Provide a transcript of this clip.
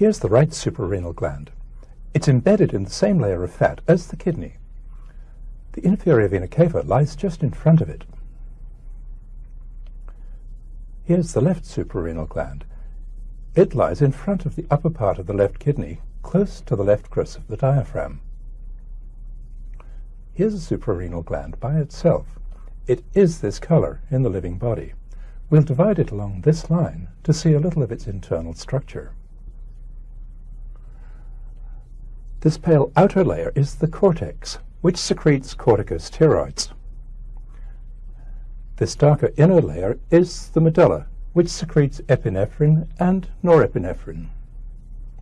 Here's the right suprarenal gland. It's embedded in the same layer of fat as the kidney. The inferior vena cava lies just in front of it. Here's the left suprarenal gland. It lies in front of the upper part of the left kidney, close to the left crus of the diaphragm. Here's a suprarenal gland by itself. It is this color in the living body. We'll divide it along this line to see a little of its internal structure. This pale outer layer is the cortex, which secretes corticosteroids. This darker inner layer is the medulla, which secretes epinephrine and norepinephrine.